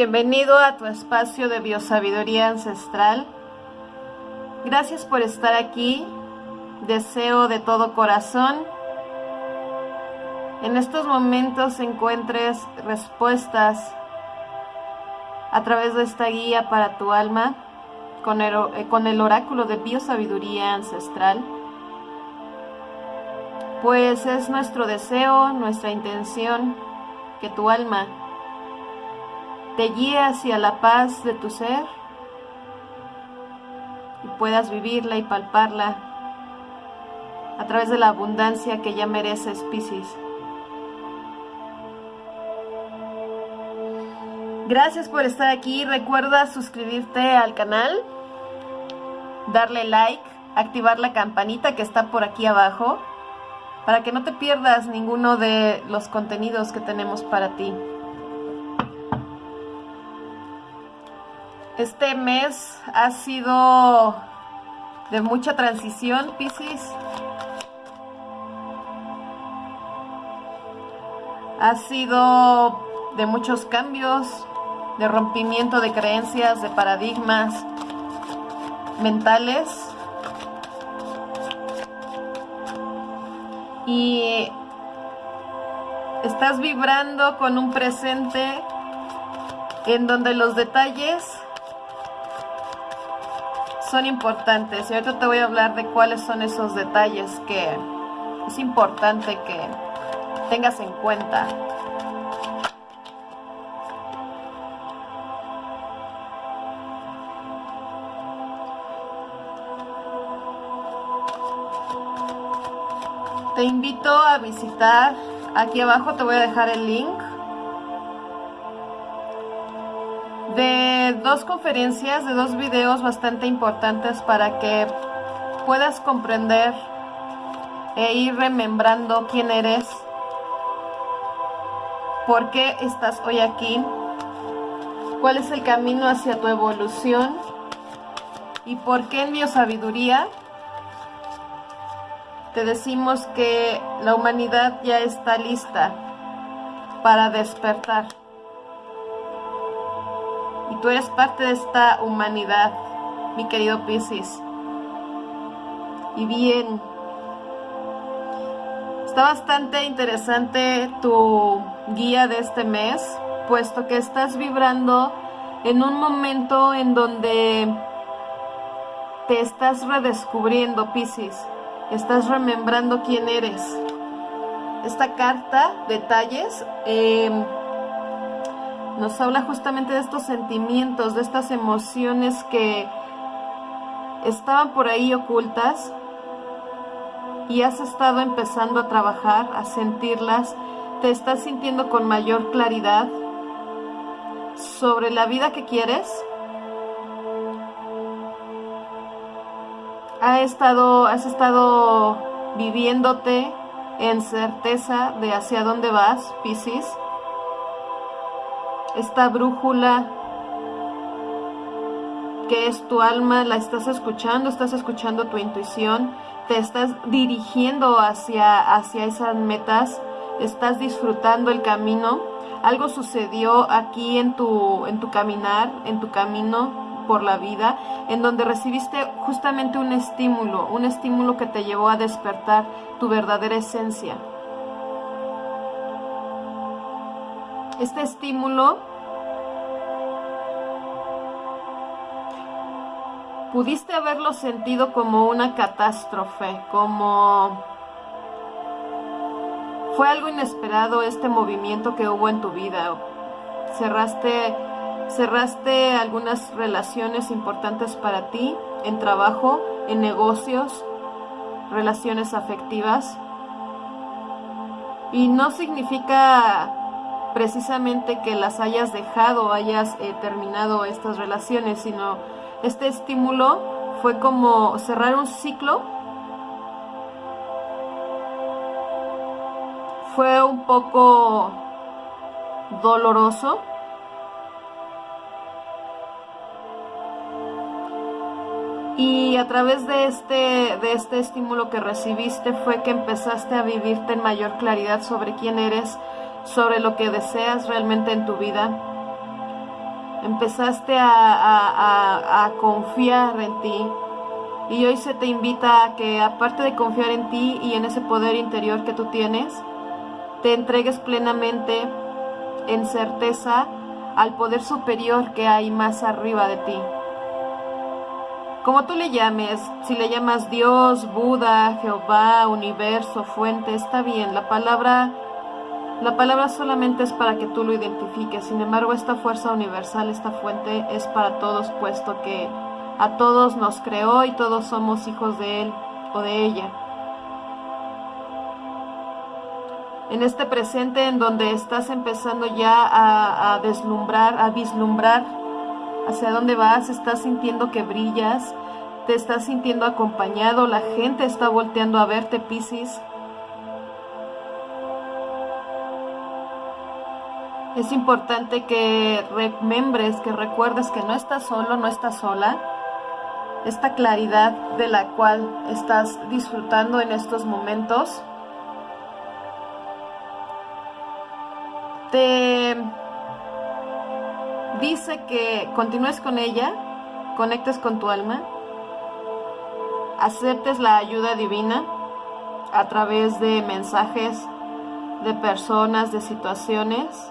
bienvenido a tu espacio de biosabiduría ancestral. Gracias por estar aquí. Deseo de todo corazón en estos momentos encuentres respuestas a través de esta guía para tu alma con el, eh, oráculo de biosabiduría ancestral. Pues es nuestro deseo, nuestra intención que tu alma te guíe hacia la paz de tu ser y puedas vivirla y palparla a través de la abundancia que ya mereces, Piscis. Gracias por estar aquí. Recuerda suscribirte al canal, darle like, activar la campanita que está por aquí abajo para que no te pierdas ninguno de los contenidos que tenemos para ti. Este mes ha sido de mucha transición, Piscis. Ha sido de muchos cambios, de rompimiento de creencias, de paradigmas mentales. Y estás vibrando con un presente en donde los detalles son importantes y ahorita te voy a hablar de cuáles son esos detalles que es importante que tengas en cuenta. Te invito a visitar, aquí abajo te voy a dejar el link dos conferencias, de dos videos bastante importantes para que puedas comprender e ir remembrando quién eres, por qué estás hoy aquí, cuál es el camino hacia tu evolución y por qué en mi sabiduría te decimos que la humanidad ya está lista para despertar tú eres parte de esta humanidad, mi querido Piscis. Y bien, está bastante interesante tu guía de este mes, puesto que estás vibrando en un momento en donde te estás redescubriendo, Piscis. Estás remembrando quién eres. Esta carta, detalles, eh, nos habla justamente de estos sentimientos, de estas emociones que estaban por ahí ocultas y has estado empezando a trabajar, a sentirlas, te estás sintiendo con mayor claridad sobre la vida que quieres. Estado, has estado viviéndote en certeza de hacia dónde vas, Piscis esta brújula que es tu alma, la estás escuchando, estás escuchando tu intuición, te estás dirigiendo hacia, hacia esas metas, estás disfrutando el camino. Algo sucedió aquí en tu, en tu caminar, en tu camino por la vida, en donde recibiste justamente un estímulo, un estímulo que te llevó a despertar tu verdadera esencia. Este estímulo pudiste haberlo sentido como una catástrofe, como fue algo inesperado este movimiento que hubo en tu vida. Cerraste cerraste algunas relaciones importantes para ti en trabajo, en negocios, relaciones afectivas. Y no significa precisamente que las hayas dejado, hayas eh, terminado estas relaciones, sino este estímulo fue como cerrar un ciclo. Fue un poco doloroso. Y a través de este, de este estímulo que recibiste fue que empezaste a vivirte en mayor claridad sobre quién eres, sobre lo que deseas realmente en tu vida. empezaste a, confiar en ti. Y hoy se te invita a que aparte de confiar en ti y en ese poder interior que tú tienes, te entregues plenamente en certeza al poder superior que hay más arriba de ti. Como tú le llames, si le llamas Dios, Buda, Jehová, universo, fuente, está bien. La palabra la palabra solamente es para que tú lo identifiques. Sin embargo, esta fuerza universal, esta fuente es para todos, puesto que a todos nos creó y todos somos hijos de él o de ella. en este presente en donde estás empezando ya a, deslumbrar, a vislumbrar hacia dónde vas, estás sintiendo que brillas, te estás sintiendo acompañado, la gente está volteando a verte, Piscis. Es importante que remembres, que recuerdes que no estás solo, no estás sola. Esta claridad de la cual estás disfrutando en estos momentos te dice que continúes con ella, conectes con tu alma, aceptes la ayuda divina a través de mensajes, de personas, de situaciones,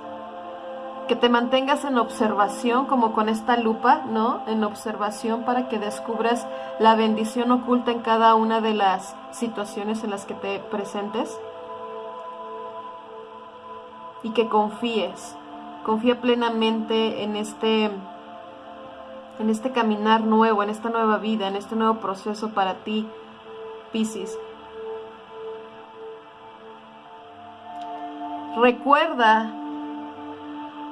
que te mantengas en observación como con esta lupa, ¿no? En observación para que descubras la bendición oculta en cada una de las situaciones en las que te presentes y que confíes. Confía plenamente en este en este caminar nuevo, en esta nueva vida, en este nuevo proceso para ti, Piscis. Recuerda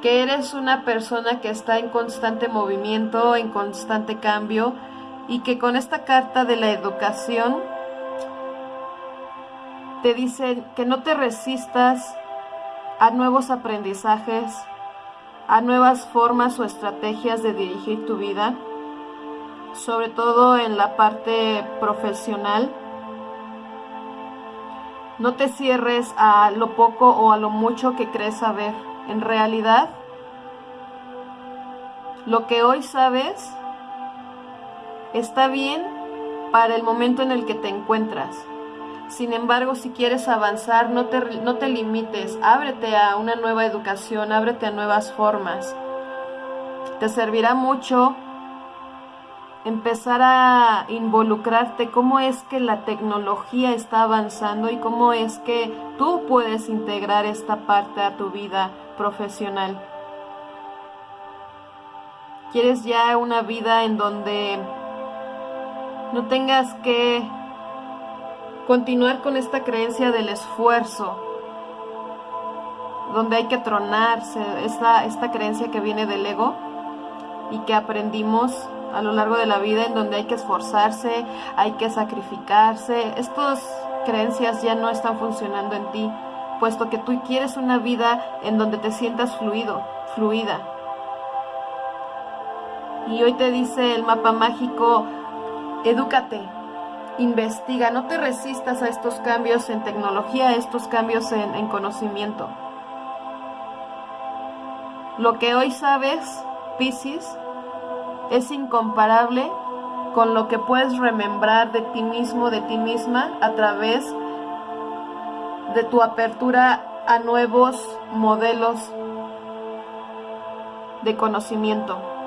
que eres una persona que está en constante movimiento, en constante cambio y que con esta carta de la educación te dicen que no te resistas a nuevos aprendizajes, a nuevas formas o estrategias de dirigir tu vida, sobre todo en la parte profesional. No te cierres a lo poco o a lo mucho que crees saber. En realidad, lo que hoy sabes está bien para el momento en el que te encuentras. Sin embargo, si quieres avanzar, no te, no te limites, ábrete a una nueva educación, ábrete a nuevas formas. Te servirá mucho empezar a involucrarte cómo es que la tecnología está avanzando y cómo es que tú puedes integrar esta parte a tu vida profesional. ¿Quieres ya una vida en donde no tengas que continuar con esta creencia del esfuerzo, donde hay que tronarse, esta, esta creencia que viene del ego y que aprendimos a lo largo de la vida en donde hay que esforzarse, hay que sacrificarse. Estas creencias ya no están funcionando en ti, puesto que tú quieres una vida en donde te sientas fluido, fluida. Y hoy te dice el mapa mágico, edúcate, investiga, no te resistas a estos cambios en tecnología, a estos cambios en, conocimiento. Lo que hoy sabes, Pisces, es incomparable con lo que puedes remembrar de ti mismo, de ti misma, a través de tu apertura a nuevos modelos de conocimiento.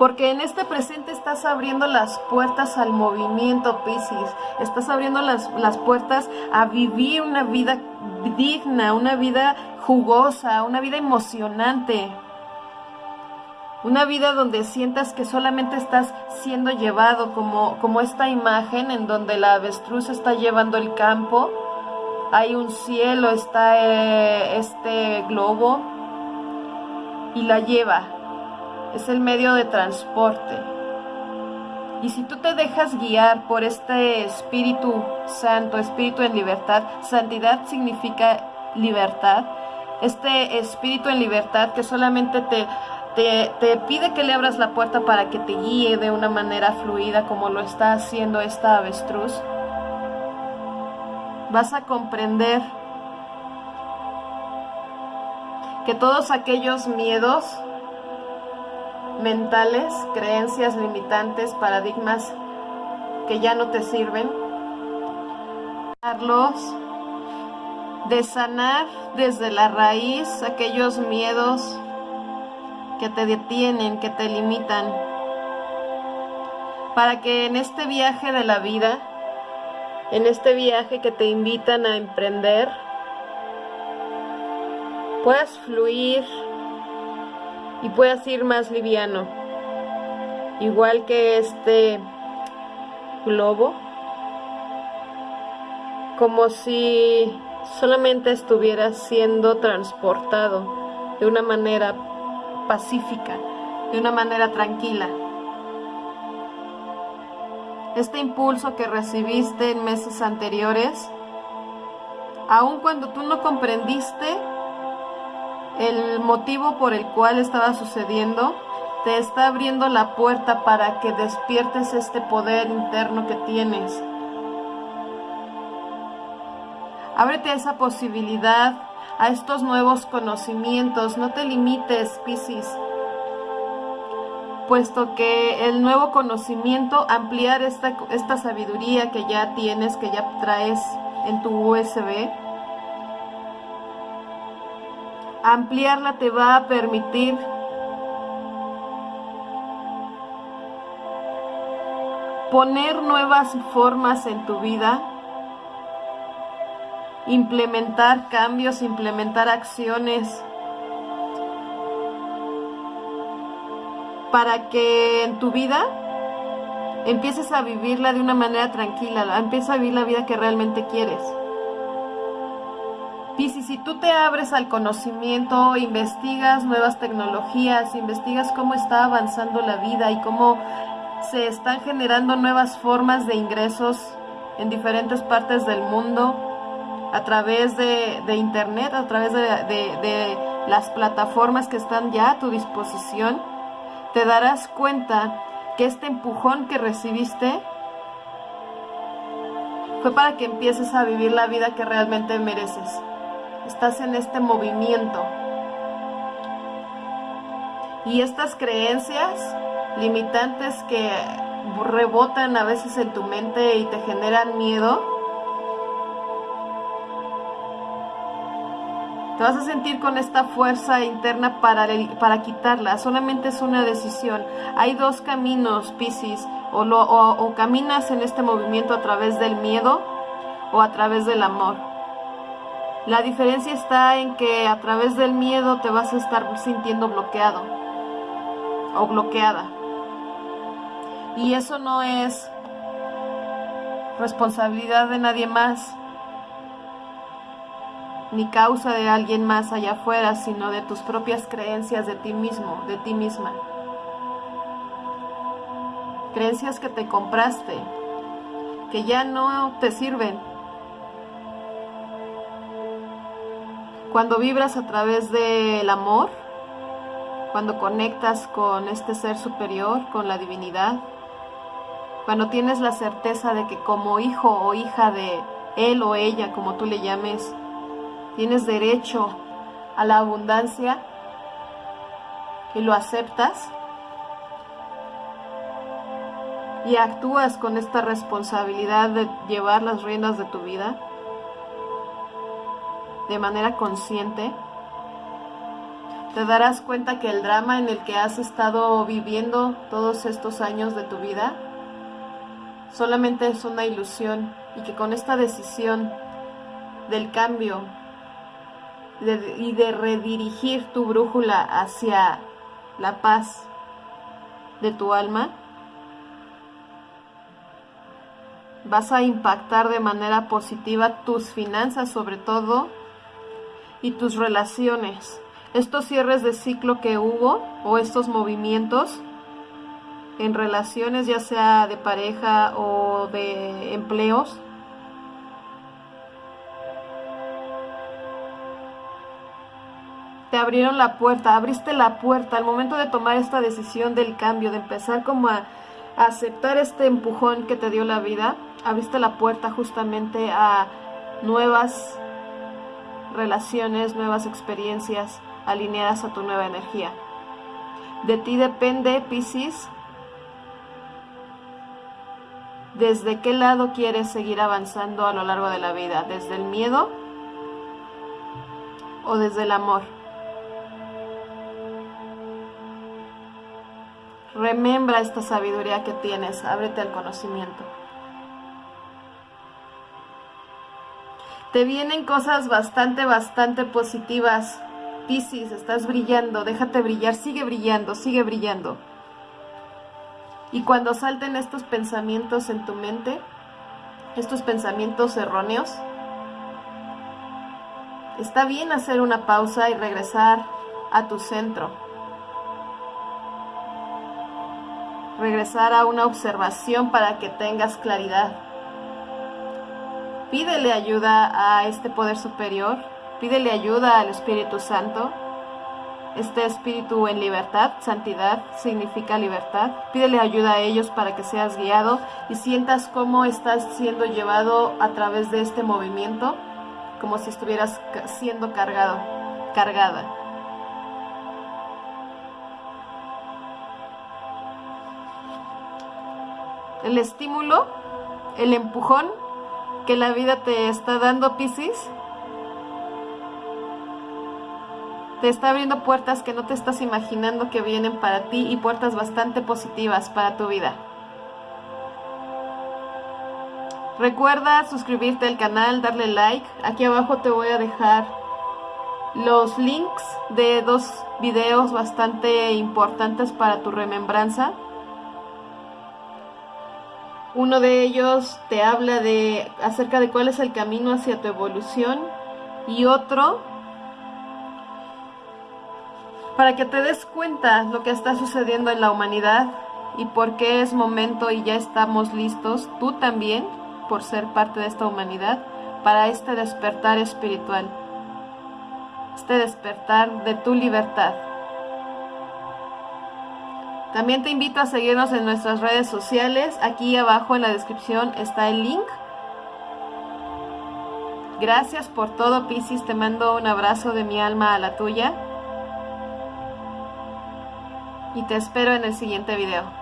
porque en este presente estás abriendo las puertas al movimiento, Pisces, estás abriendo las, las puertas a vivir una vida digna, una vida jugosa, una vida emocionante. Una vida donde sientas que solamente estás siendo llevado como, como esta imagen en donde la avestruz está llevando el campo, hay un cielo, está eh, este globo y la lleva. Es el medio de transporte. Y si tú te dejas guiar por este Espíritu Santo, Espíritu en libertad, santidad significa libertad, este Espíritu en libertad que solamente te, te, pide que le abras la puerta para que te guíe de una manera fluida como lo está haciendo esta avestruz, vas a comprender que todos aquellos miedos mentales, creencias limitantes, paradigmas que ya no te sirven, de sanar desde la raíz aquellos miedos que te detienen, que te limitan, para que en este viaje de la vida, en este viaje que te invitan a emprender, puedas fluir y puedas ir más liviano, igual que este globo, como si solamente estuvieras siendo transportado de una manera pacífica, de una manera tranquila. Este impulso que recibiste en meses anteriores, aun cuando tú no comprendiste el motivo por el cual estaba sucediendo, te está abriendo la puerta para que despiertes este poder interno que tienes. Ábrete a esa posibilidad, a estos nuevos conocimientos. No te limites, Piscis, puesto que el nuevo conocimiento, ampliar esta, esta sabiduría que ya tienes, que ya traes en tu USB, ampliarla te va a permitir poner nuevas formas en tu vida, implementar cambios, implementar acciones para que en tu vida empieces a vivirla de una manera tranquila, empieces a vivir la vida que realmente quieres. Piscis, si tú te abres al conocimiento, investigas nuevas tecnologías, investigas cómo está avanzando la vida y cómo se están generando nuevas formas de ingresos en diferentes partes del mundo a través de, internet, a través de, de las plataformas que están ya a tu disposición, te darás cuenta que este empujón que recibiste fue para que empieces a vivir la vida que realmente mereces estás en este movimiento. Y estas creencias limitantes que rebotan a veces en tu mente y te generan miedo, te vas a sentir con esta fuerza interna para, para quitarla. Solamente es una decisión. Hay dos caminos, Piscis. O, o caminas en este movimiento a través del miedo o a través del amor. La diferencia está en que a través del miedo te vas a estar sintiendo bloqueado o bloqueada. Y eso no es responsabilidad de nadie más, ni causa de alguien más allá afuera, sino de tus propias creencias de ti mismo, de ti misma. Creencias que te compraste, que ya no te sirven Cuando vibras a través del amor, cuando conectas con este ser superior, con la divinidad, cuando tienes la certeza de que como hijo o hija de él o ella, como tú le llames, tienes derecho a la abundancia y lo aceptas y actúas con esta responsabilidad de llevar las riendas de tu vida, de manera consciente, te darás cuenta que el drama en el que has estado viviendo todos estos años de tu vida solamente es una ilusión y que con esta decisión del cambio y de redirigir tu brújula hacia la paz de tu alma, vas a impactar de manera positiva tus finanzas sobre todo y tus relaciones. Estos cierres de ciclo que hubo o estos movimientos en relaciones ya sea de pareja o de empleos. Te abrieron la puerta, abriste la puerta al momento de tomar esta decisión del cambio, de empezar como a, aceptar este empujón que te dio la vida, abriste la puerta justamente a nuevas relaciones, nuevas experiencias, alineadas a tu nueva energía. De ti depende, Piscis, desde qué lado quieres seguir avanzando a lo largo de la vida, desde el miedo o desde el amor. Remembra esta sabiduría que tienes, ábrete al conocimiento. Te vienen cosas bastante, bastante positivas. Piscis, estás brillando, déjate brillar, sigue brillando, sigue brillando. Y cuando salten estos pensamientos en tu mente, estos pensamientos erróneos, está bien hacer una pausa y regresar a tu centro. Regresar a una observación para que tengas claridad. Pídele ayuda a este poder superior, pídele ayuda al Espíritu Santo este espíritu en libertad, santidad significa libertad. Pídele ayuda a ellos para que seas guiado y sientas cómo estás siendo llevado a través de este movimiento, como si estuvieras siendo cargado, cargada. El estímulo, el empujón que la vida te está dando, Piscis, te está abriendo puertas que no te estás imaginando que vienen para ti y puertas bastante positivas para tu vida. Recuerda suscribirte al canal, darle like. Aquí abajo te voy a dejar los links de dos videos bastante importantes para tu remembranza. Uno de ellos te habla de acerca de cuál es el camino hacia tu evolución y otro para que te des cuenta lo que está sucediendo en la humanidad y por qué es momento y ya estamos listos, tú también, por ser parte de esta humanidad, para este despertar espiritual, este despertar de tu libertad. También te invito a seguirnos en nuestras redes sociales. Aquí abajo en la descripción está el link. Gracias por todo, Piscis. Te mando un abrazo de mi alma a la tuya y te espero en el siguiente video.